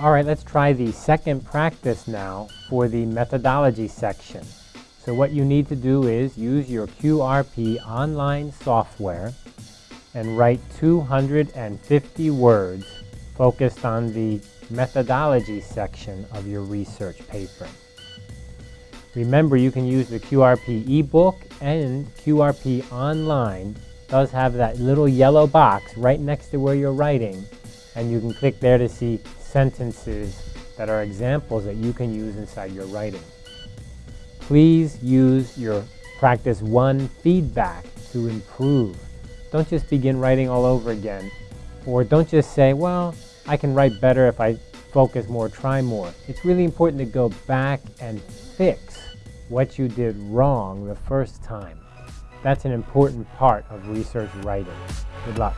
All right, let's try the second practice now for the methodology section. So what you need to do is use your QRP online software and write 250 words focused on the methodology section of your research paper. Remember, you can use the QRP ebook and QRP online does have that little yellow box right next to where you're writing and you can click there to see sentences that are examples that you can use inside your writing. Please use your practice one feedback to improve. Don't just begin writing all over again. Or don't just say, well, I can write better if I focus more, try more. It's really important to go back and fix what you did wrong the first time. That's an important part of research writing. Good luck.